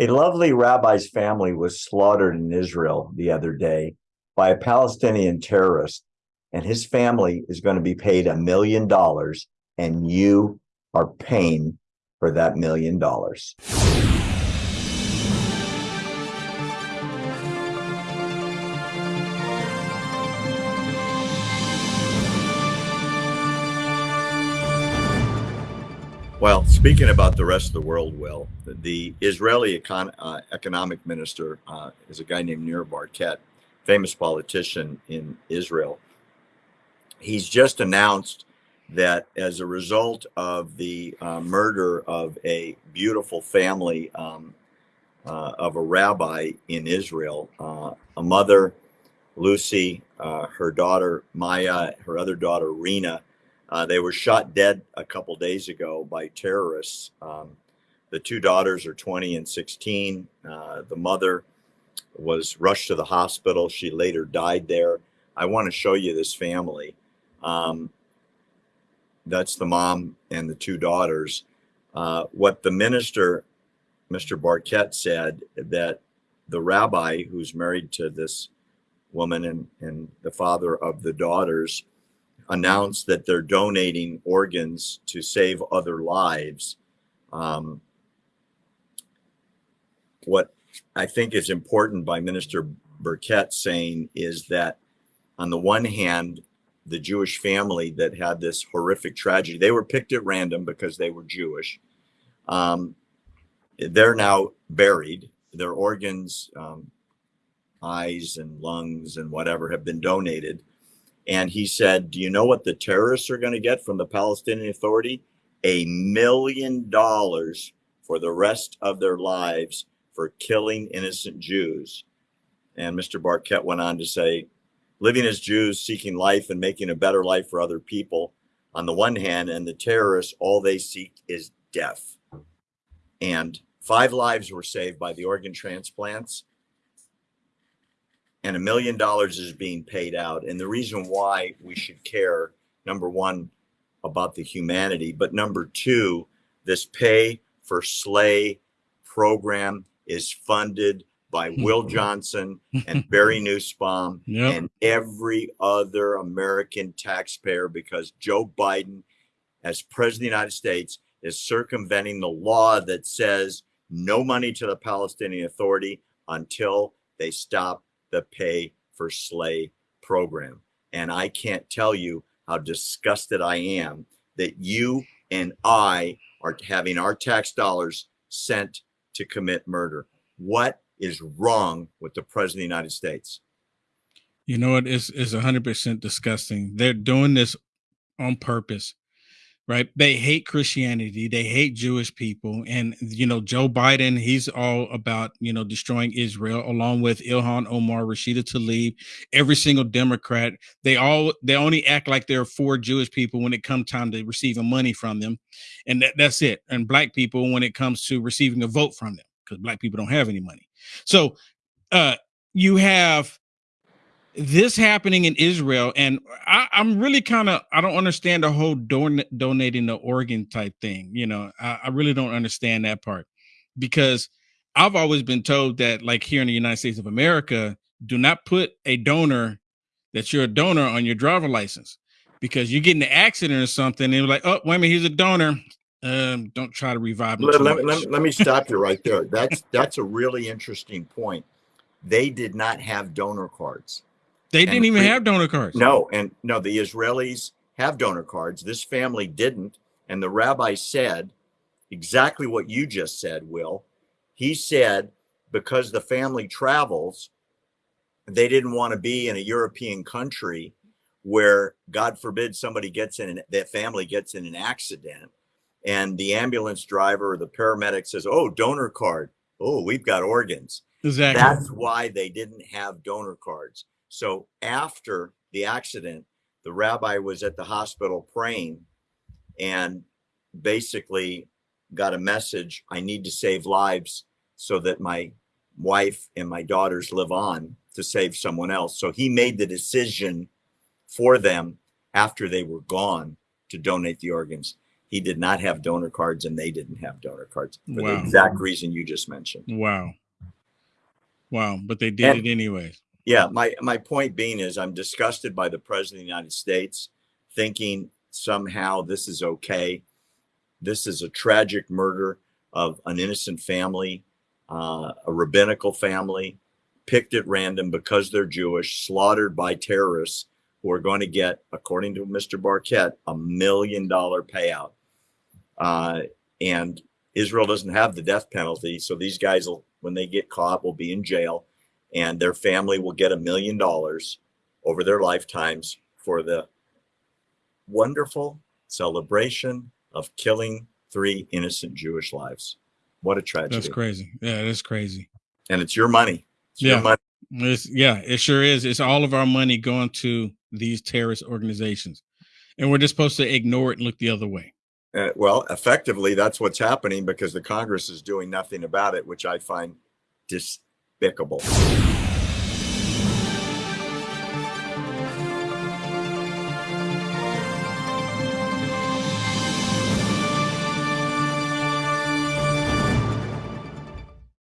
A lovely rabbi's family was slaughtered in Israel the other day by a Palestinian terrorist, and his family is going to be paid a million dollars, and you are paying for that million dollars. Well, speaking about the rest of the world, Will, the Israeli econ uh, economic minister uh, is a guy named Nir Barkat, famous politician in Israel. He's just announced that as a result of the uh, murder of a beautiful family um, uh, of a rabbi in Israel, uh, a mother, Lucy, uh, her daughter Maia, her other daughter Rina, uh, they were shot dead a couple days ago by terrorists. Um, the two daughters are 20 and 16. Uh, the mother was rushed to the hospital. She later died there. I want to show you this family. Um, that's the mom and the two daughters. Uh, what the minister, Mr. Barkat, said that the rabbi who's married to this woman and, and the father of the daughters announced that they're donating organs to save other lives. Um, what I think is important by Minister Barkat saying is that, on the one hand, the Jewish family that had this horrific tragedy, they were picked at random because they were Jewish. Um, they're now buried. Their organs, um, eyes and lungs and whatever, have been donated. And he said, Do you know what the terrorists are going to get from the Palestinian Authority? A million dollars for the rest of their lives for killing innocent Jews. And Mr. Barkat went on to say, living as Jews, seeking life and making a better life for other people on the one hand, and the terrorists, all they seek is death. And five lives were saved by the organ transplants and a million dollars is being paid out. And the reason why we should care, number one, about the humanity, but number two, this pay for slay program is funded by Will Johnson and Barry Nussbaum yep. and every other American taxpayer because Joe Biden, as president of the United States, is circumventing the law that says no money to the Palestinian Authority until they stop the pay for slay program. And I can't tell you how disgusted I am that you and I are having our tax dollars sent to commit murder. What is wrong with the president of the United States? You know, what? it is is 100% disgusting. They're doing this on purpose right? They hate Christianity, they hate Jewish people, and you know Joe Biden, he's all about you know destroying Israel, along with Ilhan Omar, Rashida Tlaib, every single Democrat. They all they only act like they're for Jewish people when it comes time to receiving money from them, and that, that's it. And black people when it comes to receiving a vote from them, because black people don't have any money. So uh, you have this happening in Israel, and I, am really kind of I don't understand the whole don- donating the organ type thing. You know, I, I, really don't understand that part because I've always been told that, like here in the United States of America, do not put a donor that you're a donor on your driver license because you get in an accident or something, and like, oh, wait a minute, he's a donor. Um, don't try to revive Let, let, let, let me stop you right there. That's that's a really interesting point. They did not have donor cards they didn't even have donor cards. No, and no, the Israelis have donor cards. This family didn't. And the rabbi said exactly what you just said, Will. He said because the family travels, they didn't want to be in a European country where, God forbid, somebody gets in, an, that family gets in an accident and the ambulance driver or the paramedic says, Oh, donor card. Oh, we've got organs. Exactly. That's why they didn't have donor cards. So after the accident, the rabbi was at the hospital praying and basically got a message I need to save lives so that my wife and my daughters live on to save someone else. So he made the decision for them after they were gone to donate the organs. he did not have donor cards and they didn't have donor cards for Wow. the exact reason you just mentioned. Wow. Wow. But they did And- it anyways. Yeah, my my point being is I'm disgusted by the president of the United States thinking somehow this is okay. This is a tragic murder of an innocent family, uh, a rabbinical family, picked at random because they're Jewish, slaughtered by terrorists who are going to get, according to Mr. Barkat, a million dollar payout. Uh, and Israel doesn't have the death penalty, so these guys will, when they get caught, will be in jail and their family will get a million dollars over their lifetimes for the wonderful celebration of killing three innocent Jewish lives. What a tragedy. That's crazy. Yeah, that's crazy. And it's your money. It's your Yeah. money. It's, yeah, it sure is. It's all of our money going to these terrorist organizations. And we're just supposed to ignore it and look the other way. Uh, well, effectively, that's what's happening because the Congress is doing nothing about it, which I find despicable.